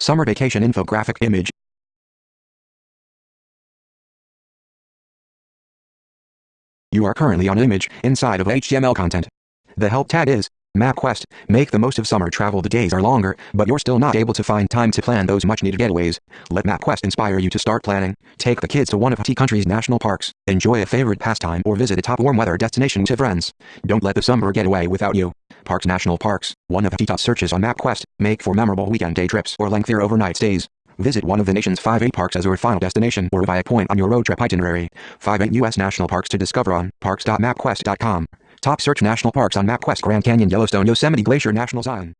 Summer vacation infographic image. You are currently on image inside of HTML content. The help tag is MapQuest. Make the most of summer travel. The days are longer, but you're still not able to find time to plan those much needed getaways. Let MapQuest inspire you to start planning. Take the kids to one of the country's national parks, enjoy a favorite pastime, or visit a top warm weather destination with friends. Don't let the summer get away without you. Parks National Parks, one of the top searches on MapQuest, make for memorable weekend day trips or lengthier overnight stays. Visit one of the nation's 5 8 parks as your final destination or via point on your road trip itinerary. 5 8 U.S. national parks to discover on parks.mapquest.com. Top search national parks on MapQuest Grand Canyon Yellowstone Yosemite Glacier National Zion.